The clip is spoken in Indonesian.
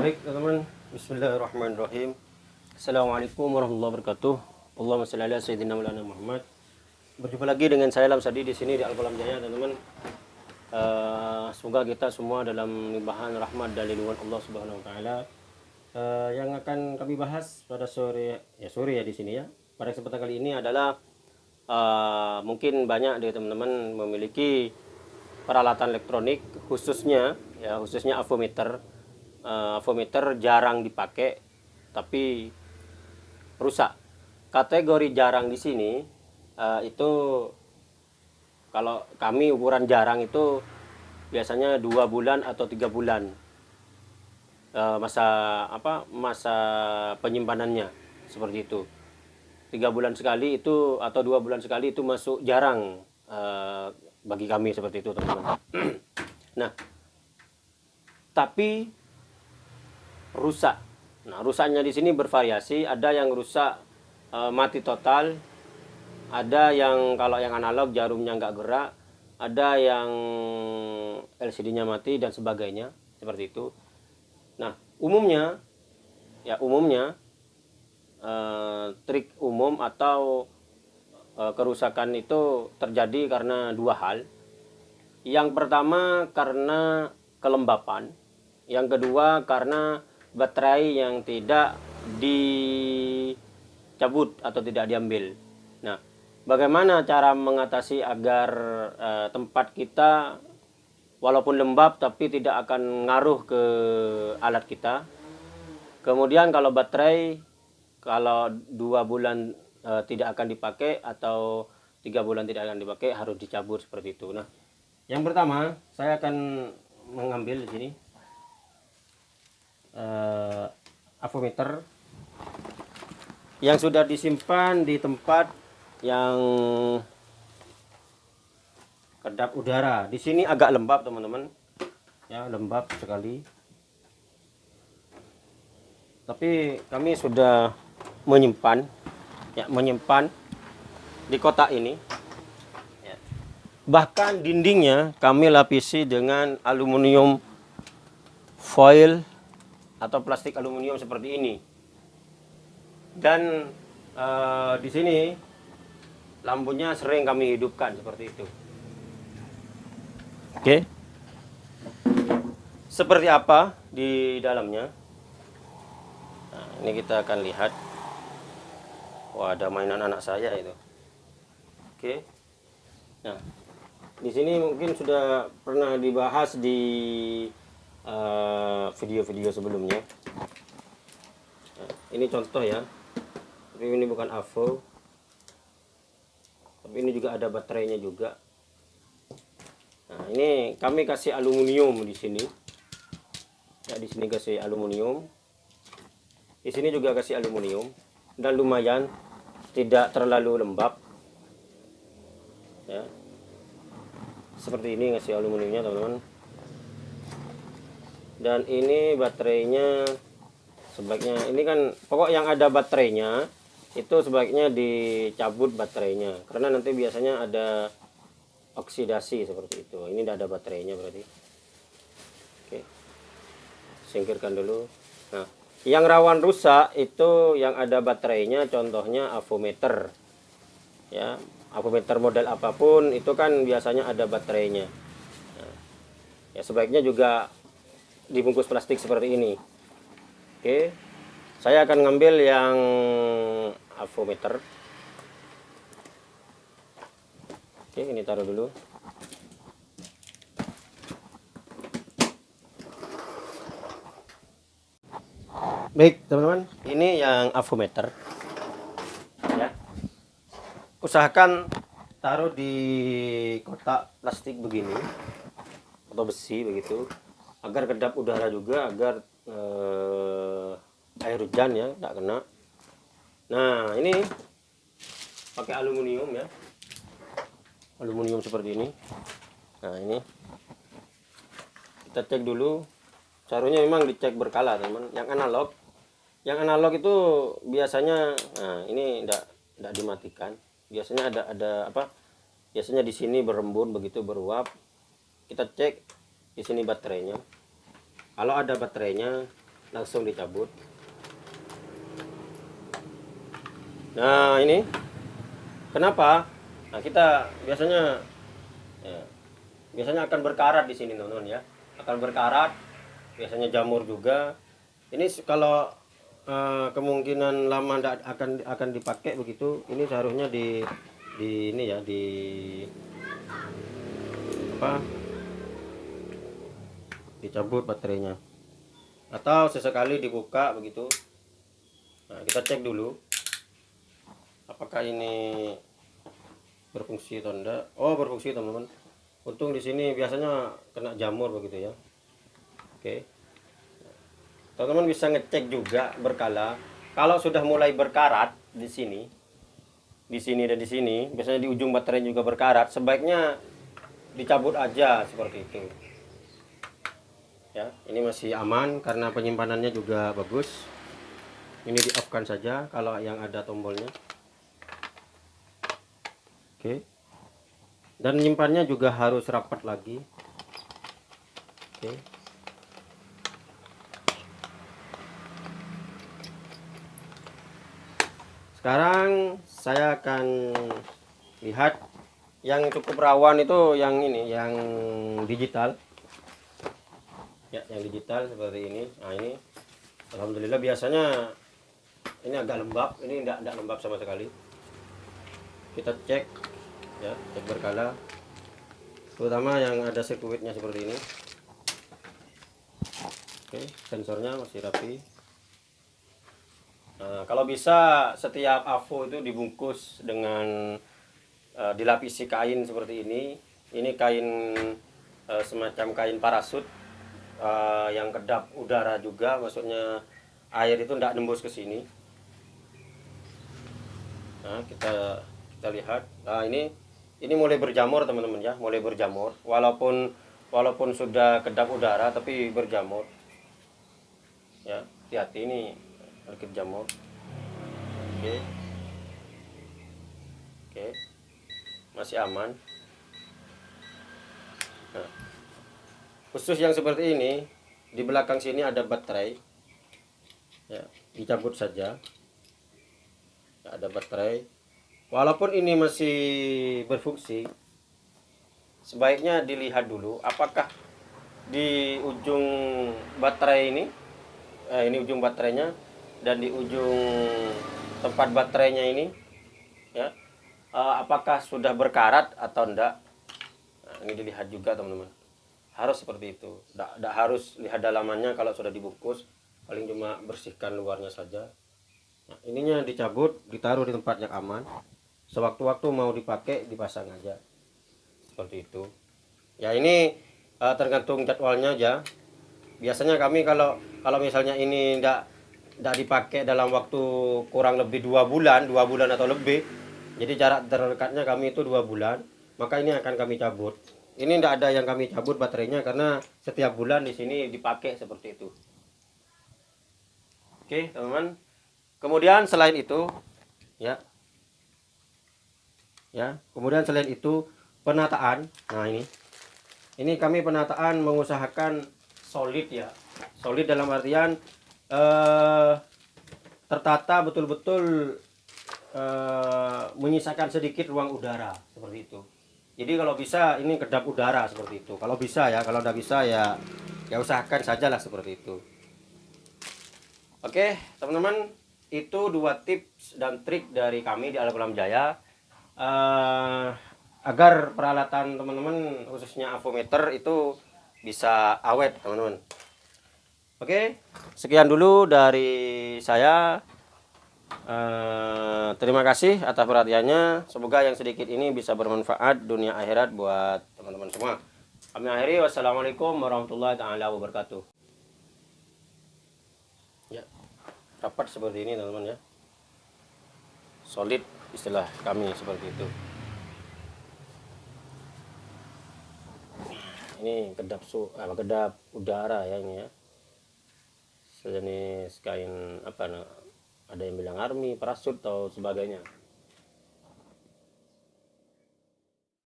Baik teman-teman, Bismillahirrahmanirrahim. Assalamualaikum warahmatullahi wabarakatuh. Allahumma shalli ala sayyidina Maulana Muhammad. Berjumpa lagi dengan saya Lamsadi di sini di Al Qalam Jaya, teman-teman. Eh, semoga kita semua dalam limpahan rahmat dan lindungan Allah Subhanahu wa taala. Eh, yang akan kami bahas pada sore ya sore ya di sini ya. Pada kesempatan kali ini adalah eh, mungkin banyak dari teman-teman memiliki peralatan elektronik khususnya ya khususnya avometer uh, avometer jarang dipakai tapi rusak. Kategori jarang di sini uh, itu kalau kami ukuran jarang itu biasanya dua bulan atau tiga bulan uh, masa apa masa penyimpanannya seperti itu. Tiga bulan sekali itu atau dua bulan sekali itu masuk jarang uh, bagi kami seperti itu teman-teman. Nah tapi rusak. Nah, rusaknya di sini bervariasi. Ada yang rusak e, mati total, ada yang kalau yang analog jarumnya nggak gerak, ada yang LCD-nya mati dan sebagainya seperti itu. Nah, umumnya ya umumnya e, trik umum atau e, kerusakan itu terjadi karena dua hal. Yang pertama karena kelembapan yang kedua karena baterai yang tidak dicabut atau tidak diambil. Nah, bagaimana cara mengatasi agar uh, tempat kita walaupun lembab tapi tidak akan ngaruh ke alat kita. Kemudian kalau baterai kalau dua bulan uh, tidak akan dipakai atau tiga bulan tidak akan dipakai harus dicabut seperti itu. Nah, yang pertama saya akan mengambil di sini uh, avometer yang sudah disimpan di tempat yang kedap udara. Di sini agak lembab, teman-teman. Ya, lembab sekali. Tapi kami sudah menyimpan ya, menyimpan di kotak ini. Ya. Bahkan dindingnya kami lapisi dengan aluminium foil atau plastik aluminium seperti ini. Dan uh, di sini lampunya sering kami hidupkan seperti itu. Oke. Seperti apa di dalamnya? Nah, ini kita akan lihat. Wah, ada mainan anak saya itu. Oke. Nah, di sini mungkin sudah pernah dibahas di video-video uh, sebelumnya. Nah, ini contoh ya. Tapi ini bukan AVO tapi ini juga ada baterainya juga. Nah ini kami kasih aluminium di sini. Ya di sini kasih aluminium. Di sini juga kasih aluminium. Dan lumayan tidak terlalu lembab. Ya. Seperti ini ngasih aluminiumnya teman-teman dan ini baterainya sebaiknya ini kan pokok yang ada baterainya itu sebaiknya dicabut baterainya. Karena nanti biasanya ada oksidasi seperti itu. Ini tidak ada baterainya berarti. Oke. Singkirkan dulu. Nah yang rawan rusak itu yang ada baterainya contohnya avometer. Ya avometer model apa pun itu kan biasanya ada baterainya. Nah, ya sebaiknya juga dibungkus plastik seperti ini. Oke. Saya akan ngambil yang avometer. Oke ini taruh dulu. Baik teman-teman ini yang avometer. Ya. Usahakan taruh di kotak plastik begini atau besi begitu agar kedap udara juga agar eh, air hujan ya tidak kena. Nah ini pakai aluminium ya. Aluminium seperti ini. Nah ini. Kita cek dulu. Caranya memang dicek berkala teman. Yang analog yang analog itu biasanya nah ini tidak tidak dimatikan. Biasanya ada ada apa? Biasanya di sini berembun begitu beruap. Kita cek di sini baterainya. Kalau ada baterainya langsung dicabut. Nah ini. Kenapa? Nah kita biasanya ya, biasanya akan berkarat di sini teman-teman ya. Akan berkarat biasanya jamur juga. Ini kalau uh, kemungkinan lama tidak akan akan dipakai begitu ini seharusnya di di ini ya di apa dicabut baterainya. Atau sesekali dibuka begitu. Nah, kita cek dulu. Apakah ini berfungsi atau enggak? Oh berfungsi teman-teman. Untung di sini biasanya kena jamur begitu ya. Oke. Teman-teman bisa ngecek juga berkala. Kalau sudah mulai berkarat di sini di sini dan di sini biasanya di ujung baterai juga berkarat sebaiknya dicabut aja seperti itu ya ini masih aman karena penyimpanannya juga bagus ini di off kan saja kalau yang ada tombolnya Oke. Dan nyimpannya juga harus rapat lagi. Oke. Sekarang saya akan lihat yang cukup rawan itu yang ini, yang digital. Ya, yang digital seperti ini. Nah, ini alhamdulillah biasanya ini agak lembab, ini tidak tidak lembab sama sekali. Kita cek ya cek berkala. Terutama yang ada sirkuitnya seperti ini. Oke sensornya masih rapi. Nah, kalau bisa setiap AVO itu dibungkus dengan uh, dilapisi kain seperti ini. Ini kain uh, semacam kain parasut uh, yang kedap udara juga maksudnya air itu tidak nembus ke sini. Nah kita kita lihat. Nah ini ini mulai berjamur teman-teman ya. Mulai berjamur. Walaupun walaupun sudah kedap udara tapi berjamur. Ya hati-hati ini sedikit jamur. Oke. Oke. Masih aman. Nah, khusus yang seperti ini di belakang sini ada baterai. Ya dicabut saja. Ya, ada baterai. Walaupun ini masih berfungsi sebaiknya dilihat dulu apakah di ujung baterai ini eh, ini ujung baterainya dan di ujung tempat baterainya ini ya eh, apakah sudah berkarat atau enggak? Nah, ini dilihat juga teman-teman harus seperti itu. Tidak harus lihat dalamannya kalau sudah dibungkus paling cuma bersihkan luarnya saja. Nah, ininya dicabut ditaruh di tempat yang aman. Sewaktu-waktu mau dipakai dipasang aja. Seperti itu. Ya ini uh, tergantung jadwalnya aja. Biasanya kami kalau kalau misalnya ini tidak tidak dipakai dalam waktu kurang lebih dua bulan dua bulan atau lebih jadi jarak terdekatnya kami itu dua bulan maka ini akan kami cabut ini tidak ada yang kami cabut baterainya karena setiap bulan di sini dipakai seperti itu. Oke teman-teman. Kemudian selain itu ya. Ya kemudian selain itu penataan. Nah ini. Ini kami penataan mengusahakan solid ya. Solid dalam artian eh, tertata betul-betul eh, menyisakan sedikit ruang udara seperti itu jadi kalau bisa ini kedap udara seperti itu. Kalau bisa ya kalau tidak bisa ya ya usahakan sajalah seperti itu. Oke teman-teman itu dua tips dan trik dari kami di Alam Jaya. Uh, agar peralatan teman-teman khususnya avometer itu bisa awet teman-teman. Oke sekian dulu dari saya uh, terima kasih atas perhatiannya. Semoga yang sedikit ini bisa bermanfaat dunia akhirat buat teman-teman semua. Kami akhiri. Wassalamualaikum warahmatullahi taala wabarakatuh. Ya rapat seperti ini teman-teman ya. Solid istilah kami seperti itu. Ini kedap su apa kedap udara ya ini ya. Sejenis kain apa ada yang bilang army parasut atau sebagainya